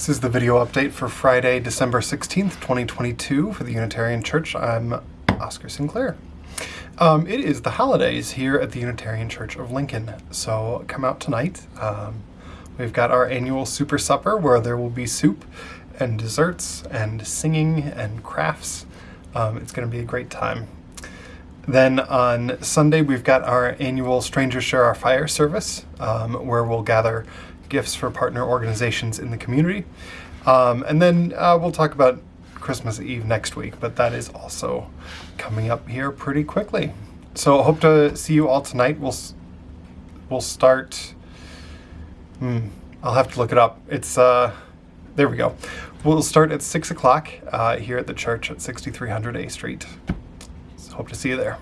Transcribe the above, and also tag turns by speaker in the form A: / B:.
A: This is the video update for Friday, December 16th, 2022 for the Unitarian Church. I'm Oscar Sinclair. Um, it is the holidays here at the Unitarian Church of Lincoln, so come out tonight. Um, we've got our annual Super Supper where there will be soup and desserts and singing and crafts. Um, it's going to be a great time. Then on Sunday, we've got our annual Strangers Share Our Fire service, um, where we'll gather gifts for partner organizations in the community. Um, and then uh, we'll talk about Christmas Eve next week, but that is also coming up here pretty quickly. So hope to see you all tonight. We'll we'll start. Hmm, I'll have to look it up. It's uh, there we go. We'll start at six o'clock uh, here at the church at 6300 A Street. So hope to see you there.